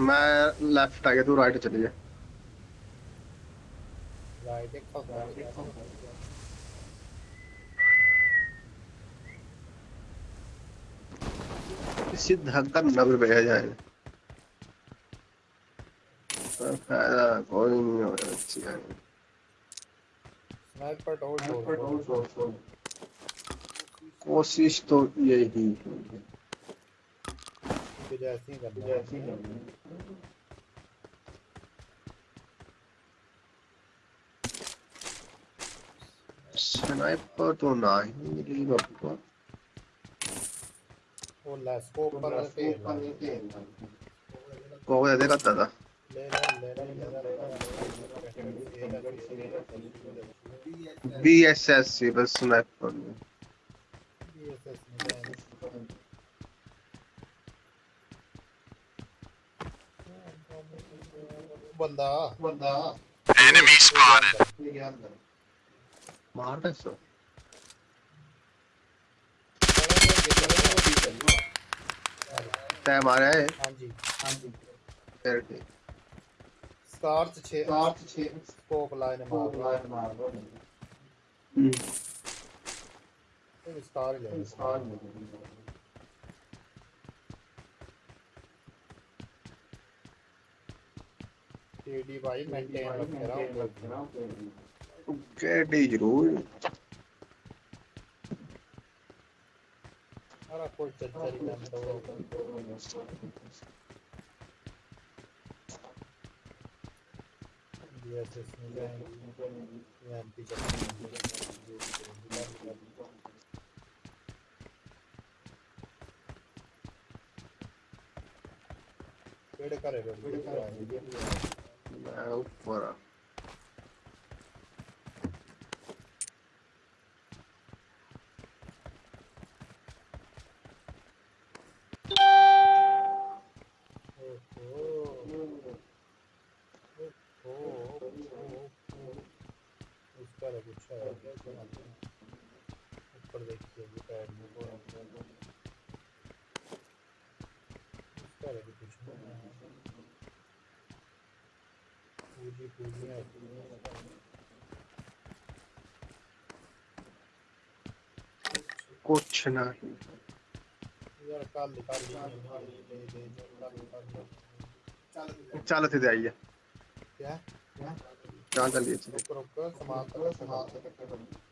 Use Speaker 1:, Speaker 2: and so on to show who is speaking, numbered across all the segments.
Speaker 1: मैं लेफ़्ट आ गया तू राइट चली जा। जाए फ़ायदा कोई नहीं हो रहा अच्छी है कोशिश तो यही है।
Speaker 2: जैसी जैसी
Speaker 1: स्नाइपर तो ना ही मिली बापू
Speaker 2: को। वो स्कोप पर पे
Speaker 1: को
Speaker 2: वो दे करता था
Speaker 1: बी एस बस स्नाइपर
Speaker 2: बंदा। बंदा।
Speaker 3: एनिमी स्पॉटेड
Speaker 1: मार दे सो तय मारा है
Speaker 2: हाँ जी हाँ जी
Speaker 1: फिर ठीक
Speaker 2: स्टार्च 6 स्टार्च 6 स्कोप लाइन मार लाइन मार दो
Speaker 1: हम्म,
Speaker 2: ये स्टार ले स्टार ले टीडी भाई मेंटेन रख रहा हूँ to get his
Speaker 1: role. ऊपर में
Speaker 2: को कुछ पूरी पूरी कुछ नहीं यार काल
Speaker 1: निकाल जाइए क्या
Speaker 2: क्या
Speaker 1: चाल चलिए
Speaker 2: रुक समाप्त समाप्त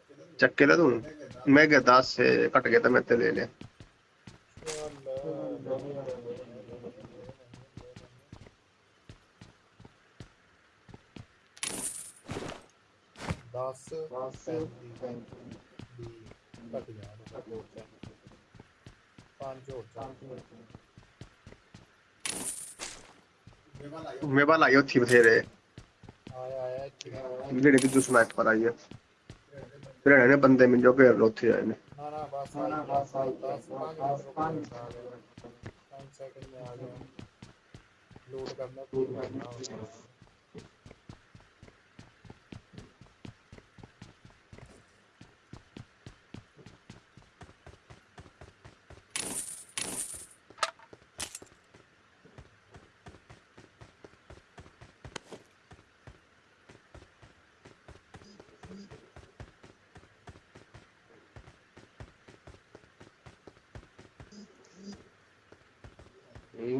Speaker 1: चक्के ले दूँ? मैं गया दास से कट गया था मैं ते ले ले
Speaker 2: दस
Speaker 1: मेरे थी आई उठी बथेरे।
Speaker 2: आया आया
Speaker 1: जेड़े दूसरा जो स्नाइपर आई है? ਜਿਹੜੇ ਨੇ ਬੰਦੇ ਮਿਲ ਜੋ ਘੇਰ ਲੋ ਉੱਥੇ ਆਏ ਨੇ
Speaker 2: लोड करना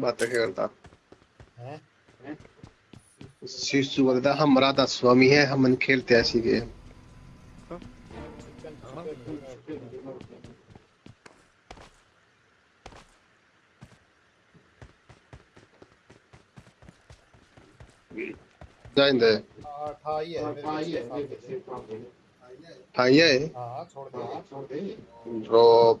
Speaker 1: बातें
Speaker 2: मातृगणता
Speaker 1: शिशु बोलता हम राधा तो स्वामी है हम मन खेलते ऐसी
Speaker 2: के
Speaker 1: जाइंदे
Speaker 2: ठाई है ठाई
Speaker 1: है?
Speaker 2: हाँ छोड़ दे।
Speaker 1: ड्रॉप।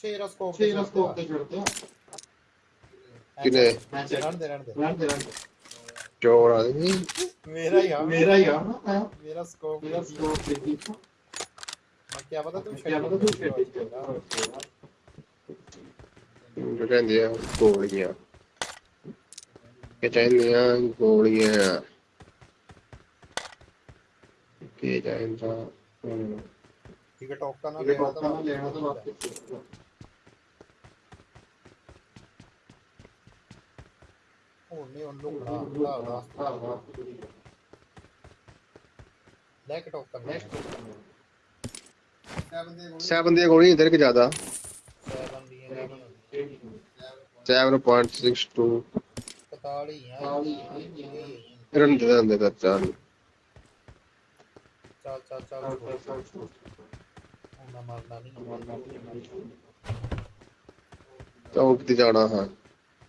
Speaker 2: स्कोप ला
Speaker 1: फट फट दे
Speaker 2: ला
Speaker 1: बस
Speaker 2: नस्तार चक्की ला कुछ ही स्कोप
Speaker 4: C'era scopo giusto?
Speaker 1: किने
Speaker 2: रहने दे रहने दे
Speaker 4: Grande, grande.
Speaker 1: चोर आदमी
Speaker 2: मेरा ही हाँ
Speaker 4: Mira io, eh?
Speaker 2: मेरा स्कोप
Speaker 4: Mira scopo tipo.
Speaker 2: मैं क्या पता तू
Speaker 4: Chiama da tu che ti
Speaker 1: जो कहंदी है गोलियाँ के गोलियाँ के
Speaker 2: ठीक है टोका ना लेना तो
Speaker 4: portano
Speaker 2: ओने उन लोग बड़ा रास्ता बैक टॉप कर नेक्स्ट
Speaker 1: सेवन दिए गोली इधर के ज़्यादा।
Speaker 2: सेवन दिए सेवन
Speaker 1: पॉइंट
Speaker 2: सिक्स टू पताड़ी यार
Speaker 1: रन दे दे कर चाल
Speaker 2: चल चल चल ना मारना नहीं।
Speaker 1: चौक पे जाना है।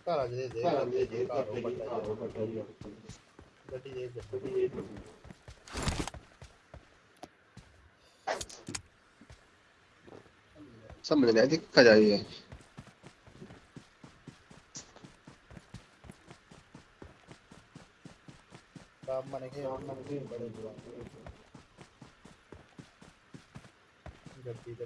Speaker 2: ਘਰ ਅਜ ਦੇ ਦੇ ਦੇ ਦੇ ਘਰ ਉਹ ਵੱਡਾ ਜਿਹਾ। ਗੱਡੀ ਦੇ ਗੱਡੀ ਦੇ
Speaker 1: समझ नहीं आती कहा जाइए
Speaker 2: ਕੰਮ ਮਨੇ ਕੇ ਬੜੇ ਬੁਰਾ ਗੱਡੀ ਤੇ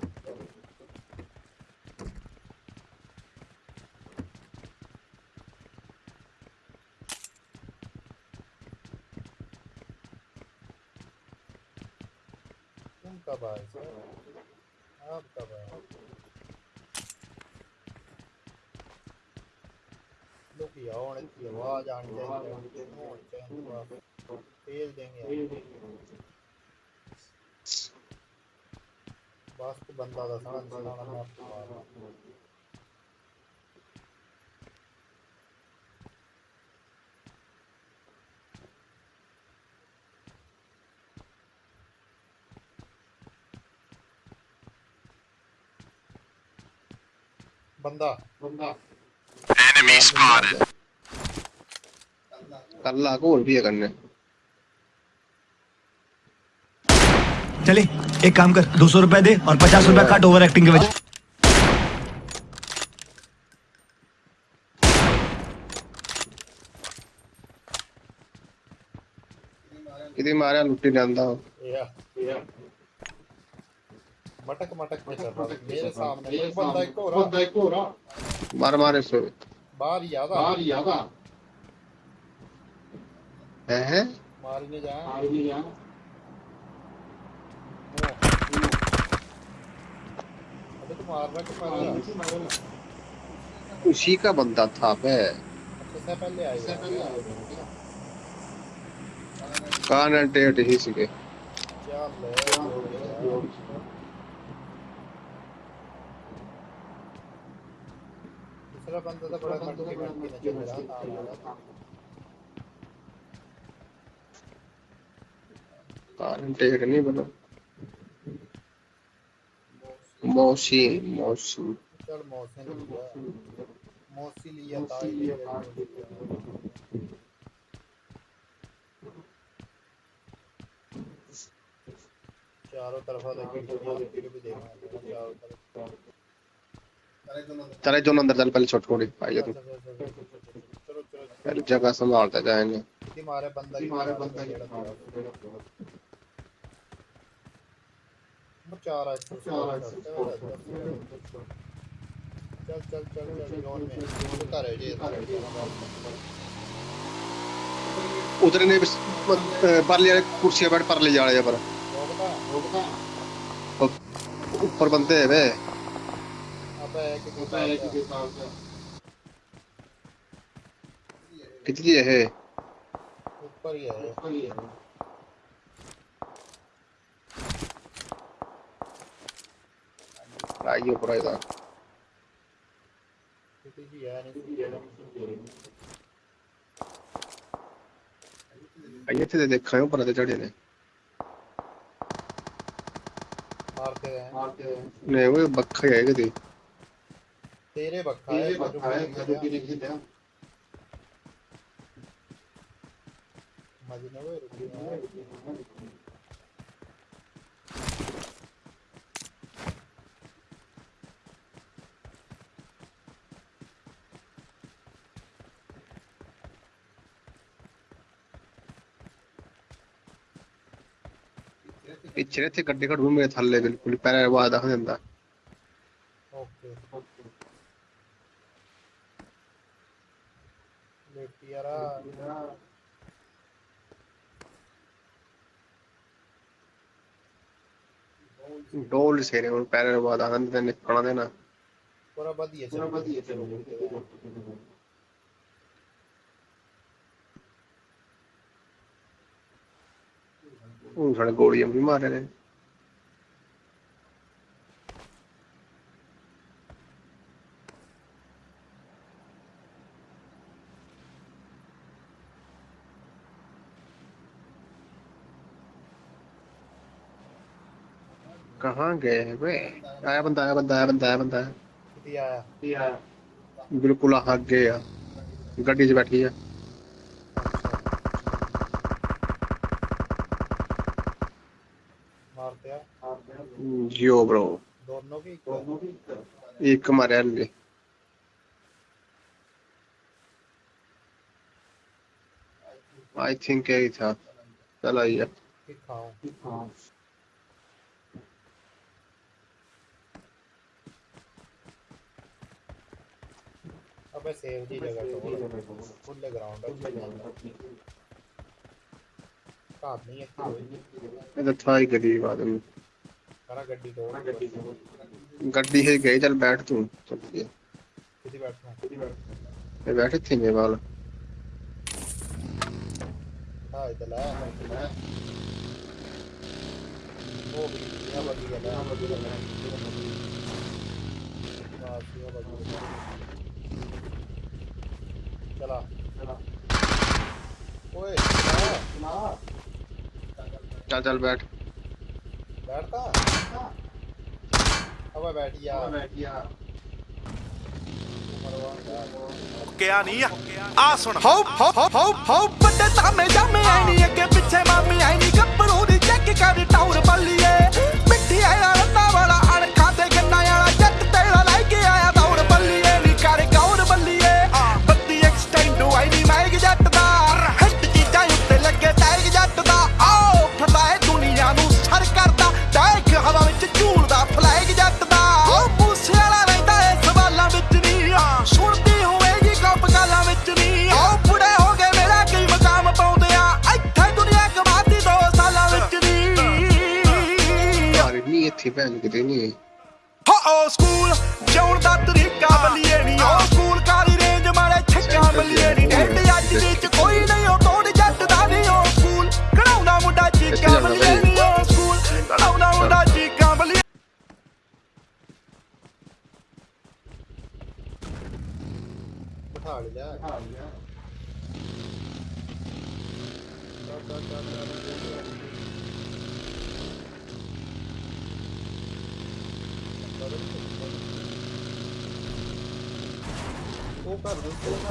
Speaker 2: कब आए सर आप कब आए? लोग यहाँ की आवाज़ आनी चाहिए तेल देंगे। बस तो बंदा दसना दसना मैं आपको बंदा
Speaker 4: Banda.
Speaker 3: Enemy spotted.
Speaker 1: कर ला होर भी है करने
Speaker 5: चले एक काम कर दो सौ रुपए दे और पचास रुपए काट ओवर एक्टिंग के वजह
Speaker 1: किदी मारा लुट्टी
Speaker 2: या या मटक मटक में चल रहा था मेरे सामने एक बंदा एक और
Speaker 4: Banda ancora.
Speaker 1: मार मार इसको
Speaker 2: बाहर ही आधा।
Speaker 4: va.
Speaker 1: है है?
Speaker 2: मार नहीं जाए
Speaker 4: Aria.
Speaker 2: अबे तो मार रहा कि पहले?
Speaker 1: उसी का बंदा था बे।
Speaker 2: सबसे पहले आएगा
Speaker 1: कान एंटेट ही सीखे
Speaker 2: चल ले हो गया। दूसरा बंदा तो बड़ा रहा
Speaker 1: नहीं बना मौसी मौसी
Speaker 2: चल मौसी मौसी लिया चारों तरफा देखी, चारों तरफ़।
Speaker 1: चले जो अंदर चल पहले छोट छोटी आइए तू। पहले जगह संभालते जाएँगे।
Speaker 2: मारे बंदा मारा
Speaker 4: बंदा
Speaker 2: चार चल चल चल चल जोन में उतर है ये
Speaker 1: उधर ने परले वाले कुर्सी बैठ परले जा रहे हैं
Speaker 2: पर
Speaker 1: ऊपर बंदे है वे
Speaker 2: अबे कि
Speaker 4: होता है कि के साथ
Speaker 1: कितनी है?
Speaker 2: ऊपर ही है।
Speaker 4: ऊपर ही है।
Speaker 1: आइए
Speaker 2: की है
Speaker 1: थे देखा है ऊपर ते चढ़े ने
Speaker 2: मारते हैं।
Speaker 4: मारते हैं।
Speaker 1: नहीं वो बक्खा ही है किती
Speaker 2: तेरे
Speaker 4: बक्खाए मधुगिरी
Speaker 2: की दया मजनवे पिछले
Speaker 1: थे गड्ढे का ढूंढ में थल्ले बिल्कुल। पैर वादा हो ਜਾਂਦਾ
Speaker 2: लेटी यारा
Speaker 1: ਡੋਲ ਸੇਰੇ ਹੁਣ ਪੈਰ ਆਵਾਜ਼ ਆ ਜਾਂਦਾ ਤੇ ਨਿਕਲਣਾ ਦੇਣਾ
Speaker 2: पूरा बढ़िया
Speaker 4: पूरा
Speaker 2: चल
Speaker 4: बढ़िया चलो
Speaker 1: ਹੁਣ ਸਾਡੇ ਗੋਲੀਆਂ ਵੀ ਮਾਰੇ ਨੇ कहाँ गए हैं वे? आया बंदा आया बंदा आया बंदा आया बंदा। आया
Speaker 4: या
Speaker 1: बिल्कुल आगे आ गड्डी 'ਚ बैठी
Speaker 2: हैं।
Speaker 1: जियो ब्रो।
Speaker 2: दोनों की
Speaker 1: एक मारे हल्ले आई थिंक यही था। चल आइए
Speaker 2: की खाऊं
Speaker 4: हाँ
Speaker 2: अबे सेव दी जगह तो फुल ग्राउंड है। नहीं है
Speaker 1: ये तो था ही गरीब आदमी
Speaker 2: करा गड्डी तो
Speaker 1: गड्डी से गई चल बैठ तू। चलिए
Speaker 2: किसी बैठना
Speaker 1: ये बैठे थे मेरे वाल
Speaker 2: हाँ इधर है वो भी यहाँ बगी गया यहाँ बगी गया बस यहां बगी गया चला ओए चला।
Speaker 1: चल चल बैठ
Speaker 2: बैठता अब बैठ जा
Speaker 4: बैठिया
Speaker 3: ਕਿਆ ਨਹੀਂ ਆ ਆ ਸੁਣ
Speaker 5: ਹੋ ਹੋ ਹੋ ਹੋ ਹੋ ਵੱਡੇ ਤਾਮੇ ਜਾਮੇ ਆਈ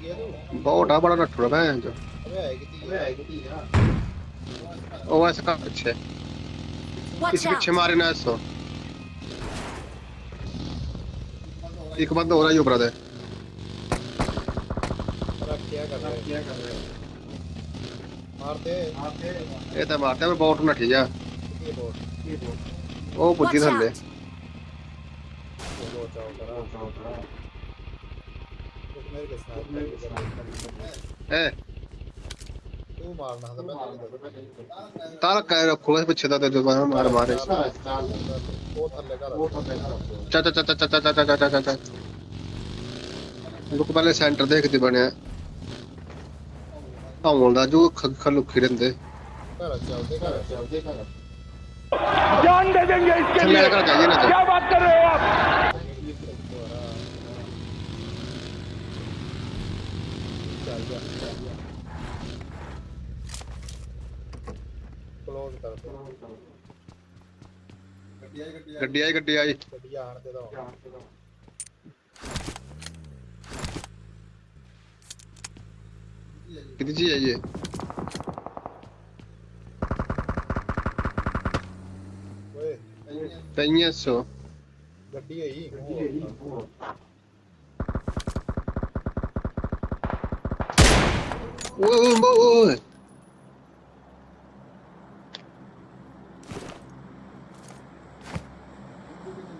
Speaker 1: बहुत बड़ा नठुरा
Speaker 2: भैन जो। ओ का पीछे? पीछे मारे ना
Speaker 6: एक बंदा हो रहा है
Speaker 1: ऊपर
Speaker 2: दे क्या कर
Speaker 1: मारते। ये तो मारते पर बोट ना
Speaker 2: ठीक है।
Speaker 1: ओ थल्ले
Speaker 6: Watch
Speaker 1: ਥੱਲੇ
Speaker 6: out!
Speaker 2: ਬੋਲੋ ਚਾਓ ਕਰਾ ਚਾਓ ਕਰਾ ਮੇਰੇ ਕੇ ਸਾਥ
Speaker 1: ਏ
Speaker 2: ਤੂੰ ਮਾਰਨਾ ਤਾਂ ਮੈਂ
Speaker 1: ਤਾਲ ਕਹਿ ਰੱਖੋ ਇਸ ਪਿੱਛੇ ਦਾ ਤੇ ਜੋ ਮਾਰ ਮਾਰੇ
Speaker 2: ਉਹ ਥੱਲੇ ਕਰ
Speaker 1: ਚਾ ਚਾ ਚਾ ਚਾ ਚਾ ਚਾ ਚਾ ਚਾ ਚਾ ਚਾ ਲੋਕ ਪਹਿਲੇ ਸੈਂਟਰ ਦੇਖਦੇ ਬਣਿਆ ਆਉਣ ਦਾ ਜੋ ਖੱਖ ਲੁਕੀ ਰਹਿੰਦੇ
Speaker 2: ਘਰ ਚੱਲਦੇ ਘਰ ਚੱਲਦੇ ਘਰ
Speaker 7: जान दे देंगे इसके
Speaker 1: ਥੱਲੇ
Speaker 7: लिए
Speaker 1: ਕਰ ਜਾਈਏ ਨਾ
Speaker 7: क्या बात कर रहे हो आप
Speaker 2: क्लोज कर दो
Speaker 1: ਗੱਡੀ ਆਈ ਗੱਡੀ ਆਈ
Speaker 2: ਗੱਡੀ ਆਣ ਤੇ ਦਾ
Speaker 1: ਕਿੱਥੇ ਜੀ ਆਈ
Speaker 2: ਹੈ
Speaker 1: ਓਏ 300
Speaker 2: ਗੱਡੀ ਆਈ
Speaker 1: ਗੱਡੀ ਆਈ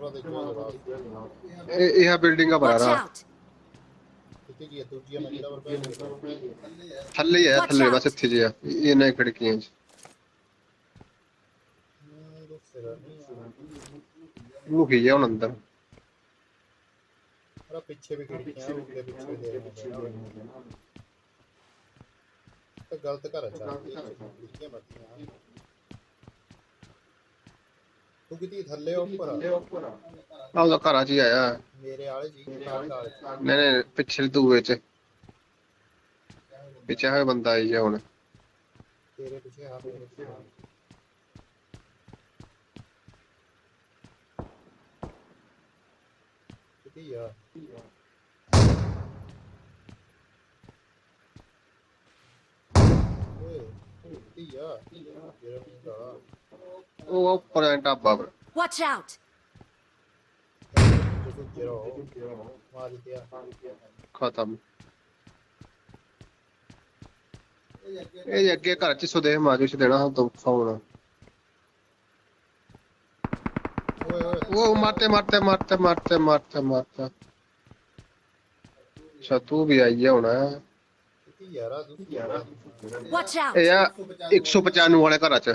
Speaker 2: ਕਮਰਾ ਦੇਖੋ
Speaker 1: ਇਹ ਇਹ ਬਿਲਡਿੰਗ ਆ
Speaker 2: ਬਾਰਾ ਕਿਤੇ ਦੂਜੀ ਮੰਜ਼ਿਲਾ ਪਰ
Speaker 1: ਥੱਲੇ ਹੈ ਥੱਲੇ ਬਸ ਇੱਥੇ ਜੀ ਆ ਇਹ ਨਾ ਖਿੜਕੀਆਂ ਚ लुक ही
Speaker 2: है उन अंदर अरे पीछे भी खिड़कियाँ उनके पीछे पीछे तो गलत कर अच्छा खिड़कियाँ मत ਤੂੰ ਕਿਤੇ ਥੱਲੇ ਉੱਪਰ ਆ?
Speaker 1: ਆਹ ਉਹਦਾ ਘਰਾਂ ਚ ਹੀ ਆਇਆ
Speaker 2: ਮੇਰੇ ਵਾਲੇ ਜੀ ਨਾਲ ਨਾਲ
Speaker 1: ਨਹੀਂ ਨਹੀਂ ਪਿਛਲੇ ਦੂਏ ਚ ਪਿੱਛੇ ਹੋਇਆ ਬੰਦਾ ਆਈ ਆ ਹੁਣ
Speaker 2: ਤੇਰੇ ਪਿੱਛੇ ਆ ਮੇਰੇ ਪਿੱਛੇ ਆ। ਕਿੱਥੇ ਆ ਓਏ ਕਿੱਥੇ ਆ ਜਿਹੜਾ ਮੁੰਡਾ
Speaker 6: वो पॉइंट
Speaker 2: आप बाबर वॉच आउट
Speaker 1: खत्म ਇਹ ਅੱਗੇ ਘਰ ਚ ਸੁਦੇਹ ਮਾਜੂ ਚ ਦੇਣਾ ਹਾਂ ਤੋਖਾ ਹੋਣਾ
Speaker 2: ਓਏ ਓਏ
Speaker 1: ਉਹ ਮਾਰਤੇ ਮਾਰਤੇ ਮਾਰਤੇ ਮਾਰਤੇ ਮਾਰਤੇ ਮਾਰਤੇ ਅੱਛਾ ਤੂੰ ਵੀ ਆਈ ਹੋਣਾ
Speaker 2: ਯਾਰਾ ਤੂੰ ਯਾਰਾ
Speaker 6: ਵਾਚ ਆਊਟ
Speaker 1: ਇਹ 195 ਵਾਲੇ ਘਰ ਚ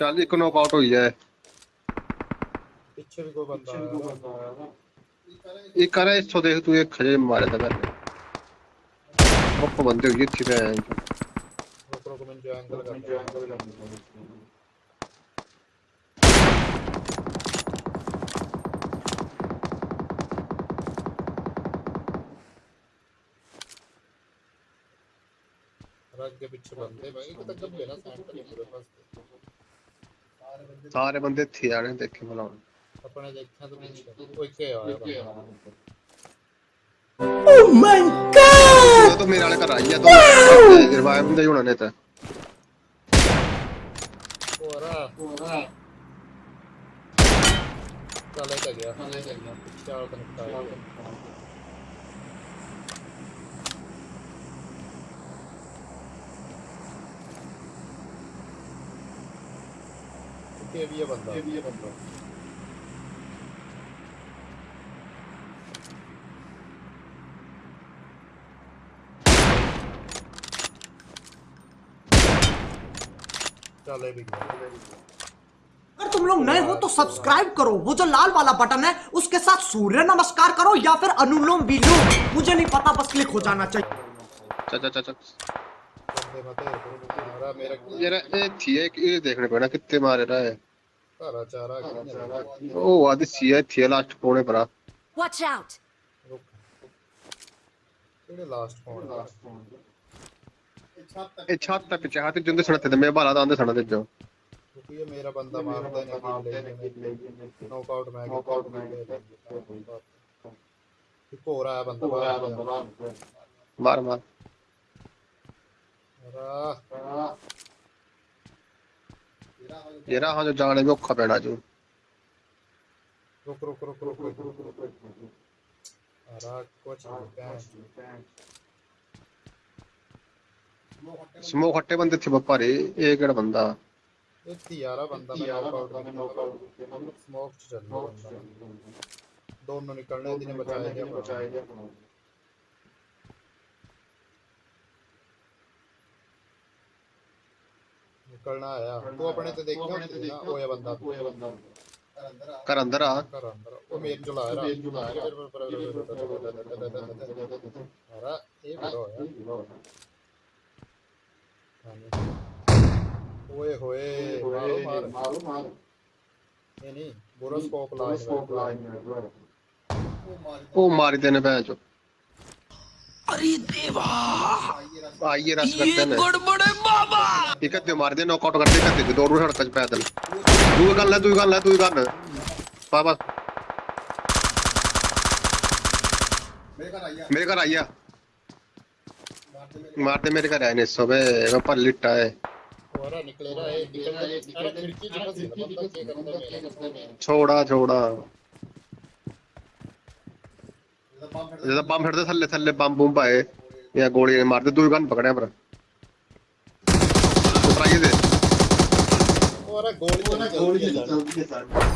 Speaker 2: चाली नॉक आउट हुई
Speaker 1: है पीछे भी कोई बंदा कर है इसको देख, तू एक खजे था बंदे हुई थी
Speaker 2: मैं रुक रुक मैं जो एंगल कर रग के पीछे बंदे भाई को तक तो लेना सेंटर
Speaker 1: नहीं पूरे पास सारे बंदे थे
Speaker 2: आने देखे बुलाओ अपने देखा तो नहीं कोई
Speaker 8: के आया ओह
Speaker 1: माय गॉड तो मेरे वाले कर आई है तो गिरवाया बंदे होना नहीं
Speaker 2: था। ओरा ओरा चले तो गया। चले गया। क्या कनेक्ट आया ये भी ये बंदा। ये भी ये बंदा। चले भी
Speaker 6: अगर तुम लोग नए हो तो सब्सक्राइब करो। वो जो लाल वाला बटन है उसके साथ सूर्य नमस्कार करो या फिर अनुलोम विलोम। मुझे नहीं पता बस क्लिक हो जाना चाहिए।
Speaker 1: चाचा चाचा चल मेरा
Speaker 2: मेरा। थी देखने पड़ा
Speaker 1: कितने मार रहा है। ਕਿ ਇਹ ਦੇਖਣੇ ਪੈਣਾ ਕਿੱਥੇ ਮਾਰੇ ਰਾ ਹੈ
Speaker 2: ਘਰਾ ਚਾਰਾ ਕੀ
Speaker 1: ਉਹ ਆਦੀ ਸੀ ਹੈ ਥੀ ਲਾਸਟ ਕੋਨੇ ਪਰਾ
Speaker 6: Watch out!
Speaker 2: ਰੁਕ ਕਿਹੜੇ ਲਾਸਟ ਫੋਨ
Speaker 1: ਇਹ ਛੱਤ ਤੇ ਪਿੱਛੇ ਹੱਥ ਜਿੰਦੇ ਸਣਤੇ ਤੇ ਮੈਂ ਬਾਲਾ ਦਾ ਆਂਦੇ ਸਣਦੇ ਜੋ
Speaker 2: ਕਿਉਂਕਿ ਇਹ ਮੇਰਾ ਬੰਦਾ ਮਾਰਦਾ ਨਹੀਂ ਨੌਕ ਆਊਟ ਮੈਂ ਨੌਕ ਆਊਟ ਮੈਂ ਇੱਕ ਹੋਰ ਆਇਆ ਬੰਦਾ ਬਾਹਰ
Speaker 1: ਮਾਰ ਮਾਰ
Speaker 2: ਰਾ
Speaker 1: ਜਿਹੜਾ ਹੋ ਜਾਣੇ ਔਖਾ ਪੈਣਾ ਜੀ।
Speaker 2: ਰੁਕ ਰੁਕ ਰੁਕ ਰੁਕ ਰੁਕ ਆਰਾ ਕੁਛ
Speaker 1: ਸਮੋਕ ਇਹ ਕਿਹੜਾ ਬੰਦਾ?
Speaker 2: ਇਹ ਤਿਆਰਾ ਬੰਦਾ ਮੈਂ ਸਮੋਕ ਚੱਲਣਾ ਦੋਨੋਂ ਨਿਕਲਣੇ ਦੀ ਨੇ ਬਚਾਇਆ ਗਿਆ ਬਚਾਇਆ ਗਿਆ ਨਿਕਲਣਾ ਆਇਆ ਤੂੰ ਆਪਣੇ ਤੇ ਦੇਖਿਆ ਨਹੀਂ ਨਾ ਹੋਇਆ ਬੰਦਾ ਹੋਇਆ ਬੰਦਾ
Speaker 1: ਘਰ ਅੰਦਰ ਆ
Speaker 2: ਘਰ ਅੰਦਰ ਉਹ ਮੇਰ ਚਲਾ ਰਿਹਾ ਮੇਰ ਚਲਾ ਰਿਹਾ ਅਰਾ ਇਹ ਬੜਾ ਹੋਇਆ ਓਏ ਹੋਏ ਮਾਰੋ ਮਾਰ
Speaker 4: ਮਾਰੋ ਮਾਰ
Speaker 2: ਇਹ ਨਹੀਂ ਬੁਰਾ ਸਕੋਪ ਲਾ ਸਕੋਪ ਲਾ
Speaker 1: ਉਹ ਮਾਰੀ ਦੇਨੇ ਭੈਣ ਚੋ आइए रस करते हैं
Speaker 8: गड़बड़े बाबा।
Speaker 1: ठीक है मार दे नॉकआउट कर दे कर दे दौड़ सड़क पे पैदल। तू
Speaker 2: गल है तू गल है तू गल बाबा। मेरे घर आइया। मार दे मेरे
Speaker 1: घर आए ने सबे पर लिटा है। छोड़ा छोड़ा। बम फिर थले थले बम बुम पाए। या गोली मारते
Speaker 2: तू गन
Speaker 4: पकड़े पर। गोली गोली